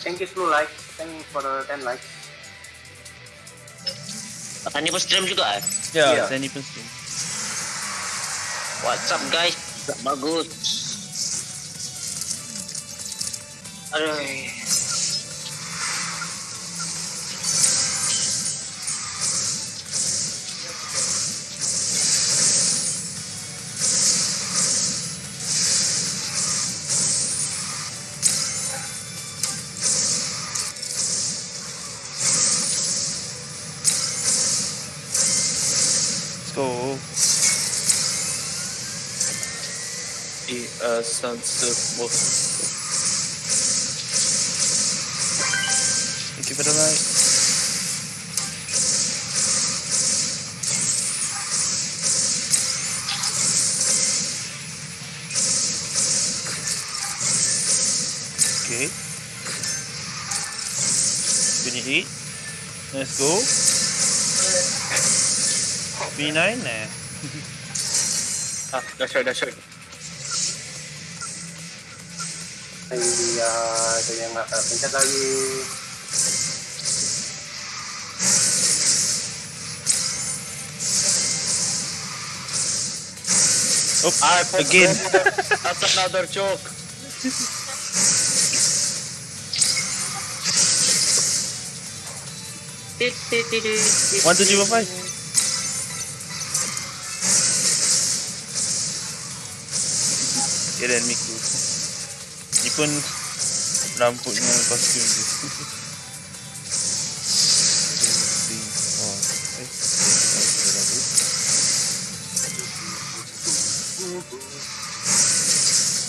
Thank you Blue like. Thank you for the 10 like. Tani pun stream juga eh? Ya, Ya. saya ni pun stream. What's up guys? Bagus. Aduh. He uh, sunset wolf. Thank you for the like. Okay. 28. Let's go. 29 nah. Ah, dahsyat dahsyat. Ay, uh, ito yung uh, pencet lagi. Oh, Ah, again. That's another joke. One, two, three, four, five. dia dan Miku ni pun rambut dengan kostum tu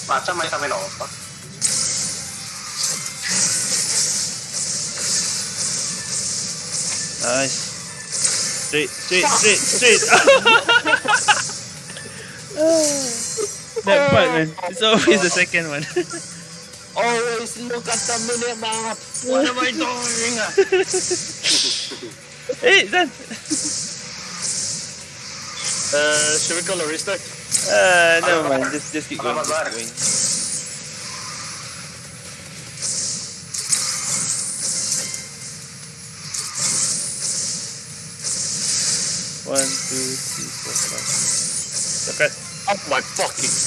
Macam main kami nak apa? Nice. Straight, straight, straight, straight that part, man. It's always the second one. Always look at the minute map. What am I doing? hey, done. Uh, should we call a restart? Uh, never mind. Just, just keep going. Just keep going. One, two, three, four, five. Dekat. Oh my fucking.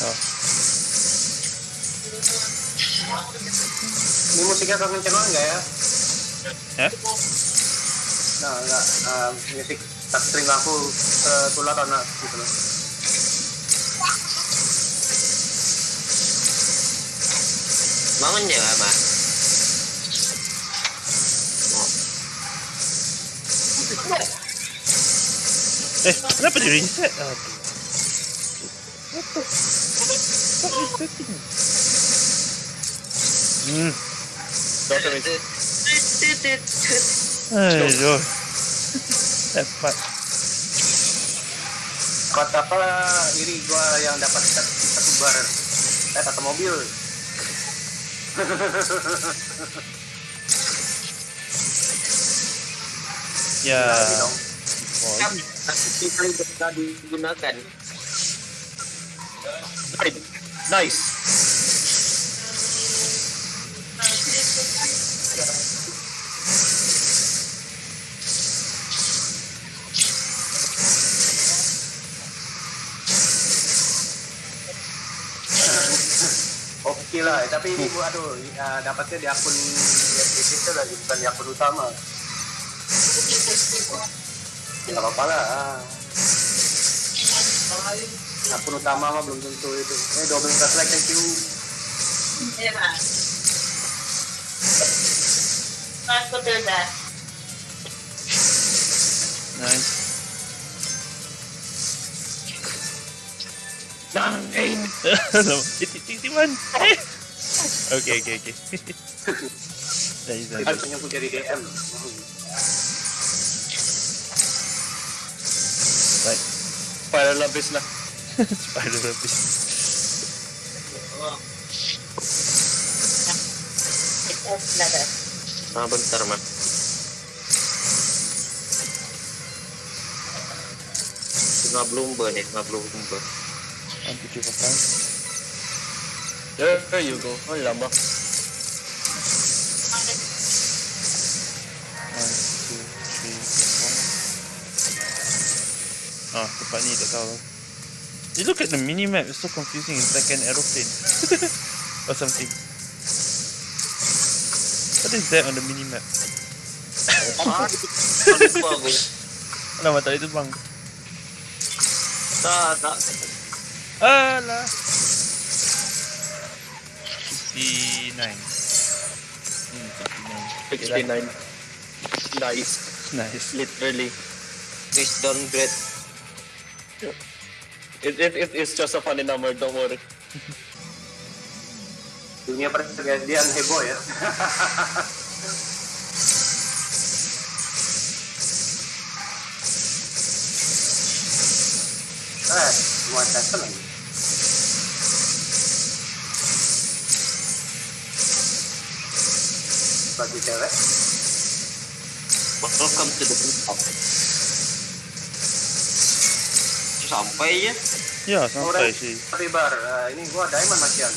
Oh, Ini musiknya kangen channel enggak ya? eh? Nah, enggak. Uh, musik tak string aku uh, tular karena gitu loh. Bangun je lah, Mak. Eh, kenapa reset? Aduh. What the fuck is that thing? Hmm. Daughter is Aduh. That part. Kota apa iri gua yang dapat satu, bar eh satu mobil Ya. Tapi bisa digunakan. Nice. oke lah tapi ini gua aduh uh, dapatnya di akun di situ lagi bukan di akun utama ya nggak apa-apa lah akun utama mah belum tentu itu eh 12 like thank you nice. Titip-titipan. Eh. Okay, okay, okay. nice, Itu nice. punya jadi DM. Right. Para labis na. Spider Web. Ich Ah, bentar, Mas. Tengah blumba ni, tengah blumba. Nanti cuba kan. There you go. Oh, lama. Ah, tempat ni tak tahu. You look at the mini map, it's so confusing. It's like an aeroplane or something. What is that on the mini map? Alamak, tak boleh terbang. Tak, tak. Alah. 69. Hmm, 69. 69. Nice. Nice. Literally. Please downgrade. It, it, it, it's just a funny number, don't worry. Dunia pergantian heboh ya. eh, semua custom lagi. Bagi cewek, Welcome to the top. Sampai ya. Ya, sampai sih. tapi bar, eh, ini gua diamond macian.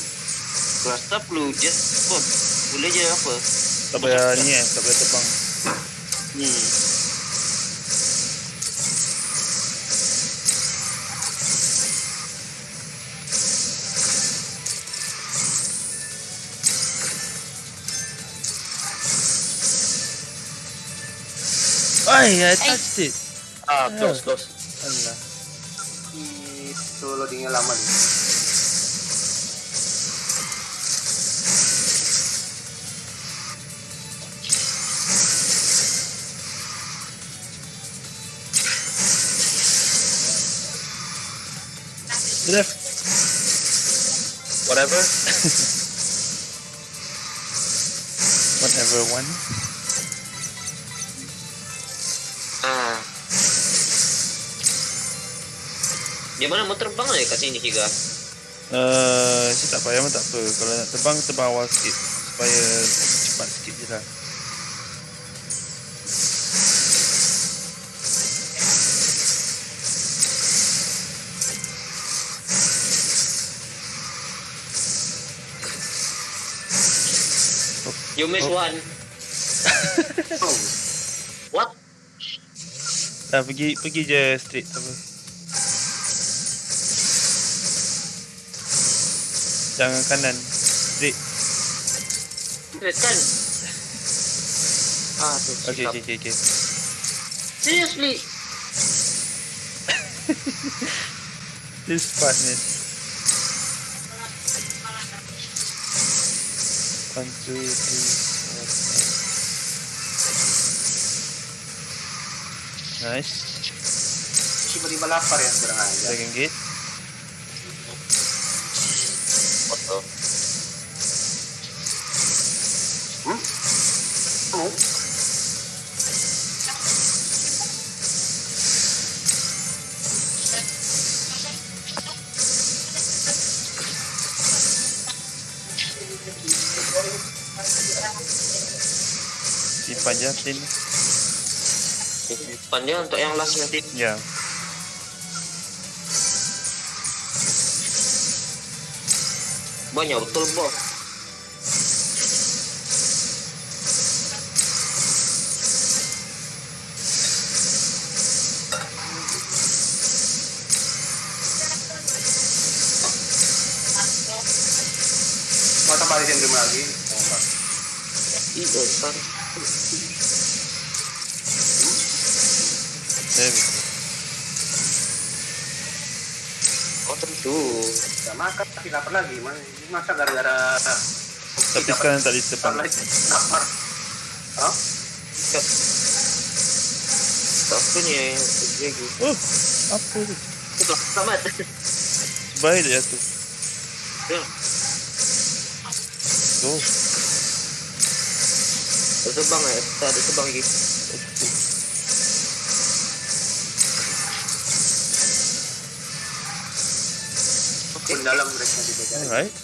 Rasa perlu je. Oh, boleh je apa? Tak payah ni eh, tak payah terbang. Hmm. Ay, I touched it. Ah, close, close. Alah. Itu loadingnya lama nih. Whatever. Whatever one. Dia mana mau terbang ya kat sini Higa? Eh, uh, tak payah pun tak apa. Kalau nak terbang, terbang awal sikit. Supaya cepat sikit je lah. You miss Oh. one. Oh, What? Dah pergi pergi je straight apa. Jangan kanan. Straight. Straight kan? Ah, tu. Okay, sikap. okay, okay, okay. Seriously? This part man. One, two, three, four, five. Nice. tiba-tiba lapar ya kurang aja. Second gate. Simpan je tin. Depannya untuk yang last nanti. Ya. Banyak betul bos. mau tambah di sini lagi. Oh. Iya. Oh tentu. Gak makan, tapi lapar lagi. Mas- Masa gara-gara Tapi sekarang boleh terbang. lapar. Hah? Ni yang lagi? Oh, apa tu? Sudah selamat. Baik dia tu. Yeah. Go. Ada sa bang eh. Ada sa bang eh. Kung dalam mereka di beda. Alright.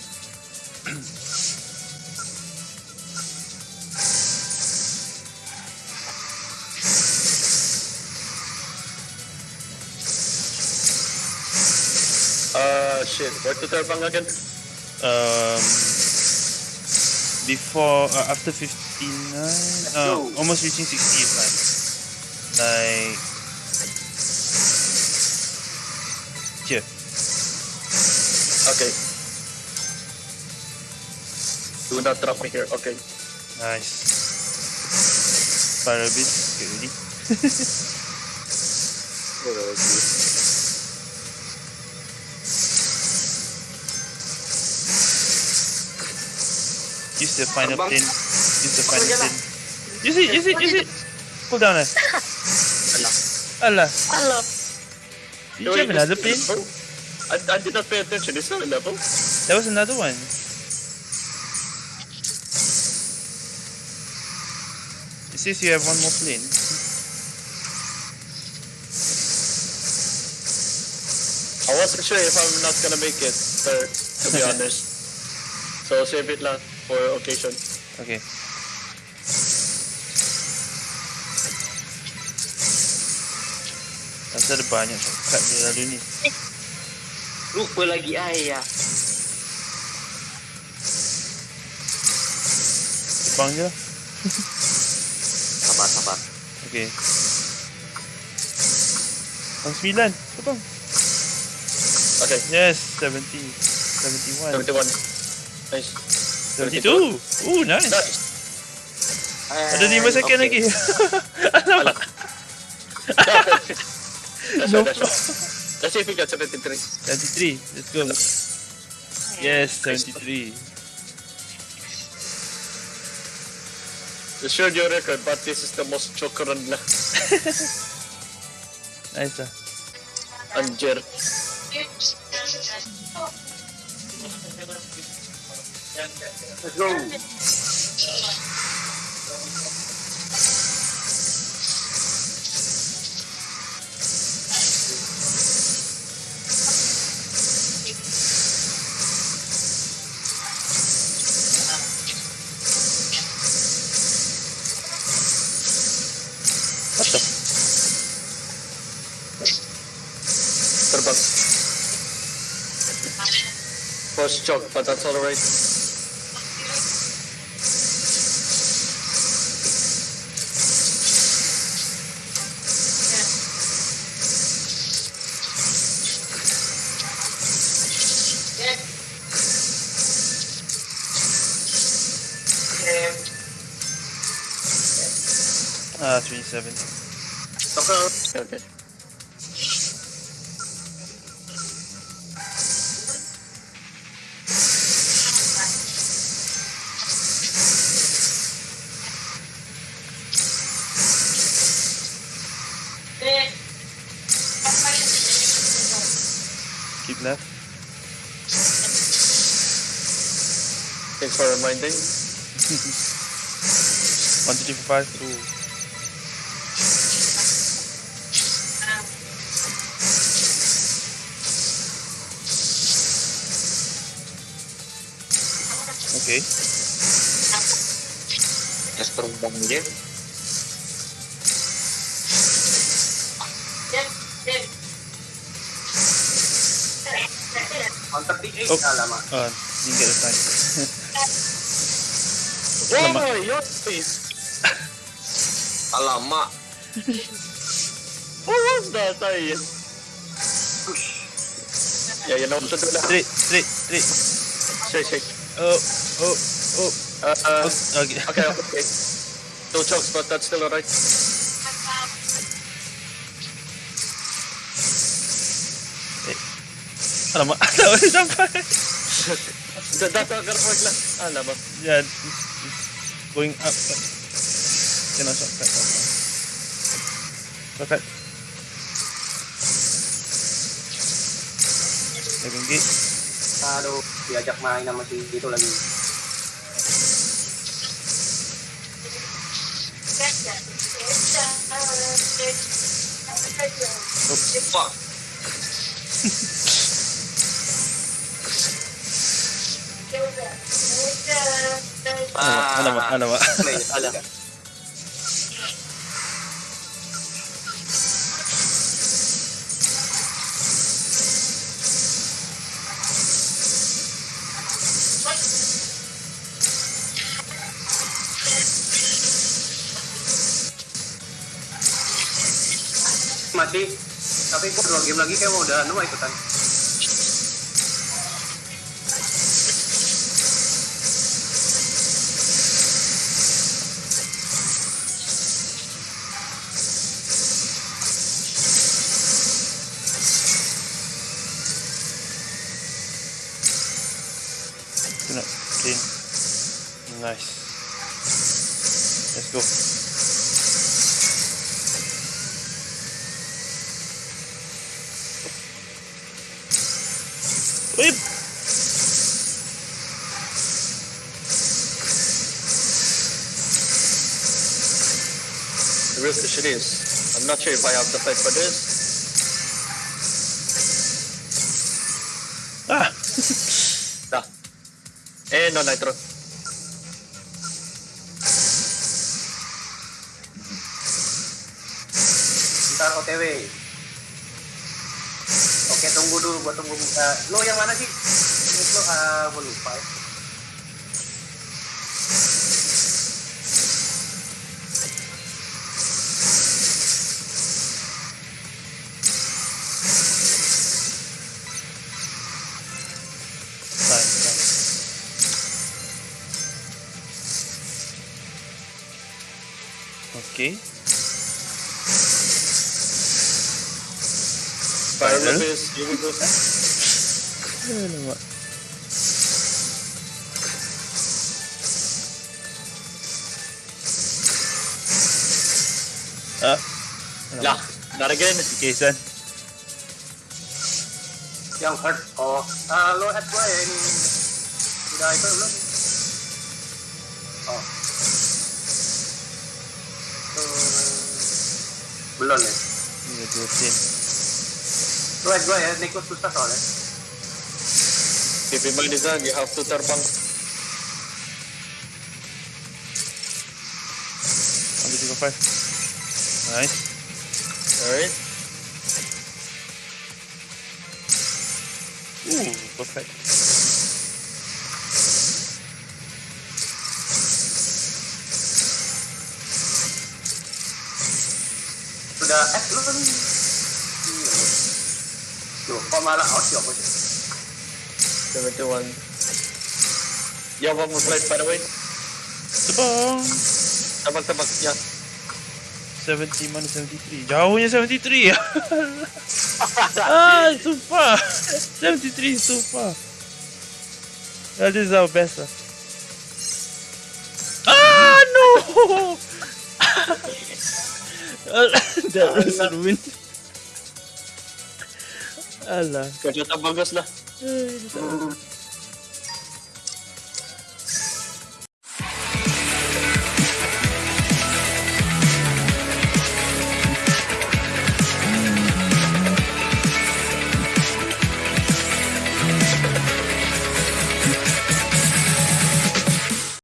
Uh, shit. Where to terbang again? Um, before, uh, after 59, uh, almost reaching 60 is like, like, here. Okay. Do not drop me here. Okay. Nice. Fire a bit. Okay, ready? Use the final Abang. pin. Use the final Abang, pin. Use it, use it, use it. Pull down eh. Allah. Hello. Did you have another pin? I, I did not pay attention. Is that a level? There was another one. It says you have one more plane. I wasn't sure if I'm not gonna make it, sir, to be honest. So save it lang for occasion. Okay. Rasa ada banyak shortcut dia lalu ni. Lupa lagi ayah. Jepang je lah. Sabar, sabar. Okay. Bang 9. Potong. Okay, Yes, 70. 71. 71. Nice. 72. Ooh, nice. Nice. Ada 5 second Okay. lagi. Alam. That's No right. Let's see if we got 73. 73. Let's go. Yes, 73. You showed your record, but this is the most choke run lang. Nice lah. Anjer. Let's go. What the? Terbang. First choke, but that's alright. seven. Okay. okay. Keep left. Thanks for reminding. One, two, three, four, five, two. Okay. Tes terbang dia. On 38. Oh. Alamak. Uh, didn't get the time. Oh, your face. Alamak. What was that? Yeah, you know. Straight, straight, straight. Shake, shake. Oh, oh, oh. Uh, uh, oh, okay. okay, okay. No chokes, but that's still alright. Alam mo, alam mo, isang pa. Dadagarap mo lang. Alam mo. Yeah, it's, going up. Kinasok ka. Okay. Naging gate. Aduh, diajak main sama si itu lagi. Fuck. Ano, ano ba? Ano Masih, tapi kok dua game lagi kayak mau udah anu ikutan. Nice. Let's go. Uy! The real question is, I'm not sure if I have the fight for this. Ah! Da. Eh, no nitro. Ntar OTW. Oke, tunggu dulu buat tunggu. Uh, lo yang mana sih? Lo, uh, gue lupa ya. Fine. Okay. Tabii yıldız. Öyle bak. Ha? La, nara gelin. Sikeysen. Hurt. Oh, hello at rain. Did I go look? Oh. Belum ya? Iya, 12. Gue gue ya, Niko susah soalnya. If you mind buy this you have to terbang. on. Ambil juga five. Nice. Alright. Ooh, perfect. Sudah, eh, lu Loh, kok malah out ya apa sih? 71. You have one more flight, by the way. Tabang! Tabak, tabak. Yeah. 70 mana 73? Jauhnya 73 ah, too far. 73 is too far. That is our best. lah. Ah, no! that was a win. Alah. Kerja tak bagus lah. Ay,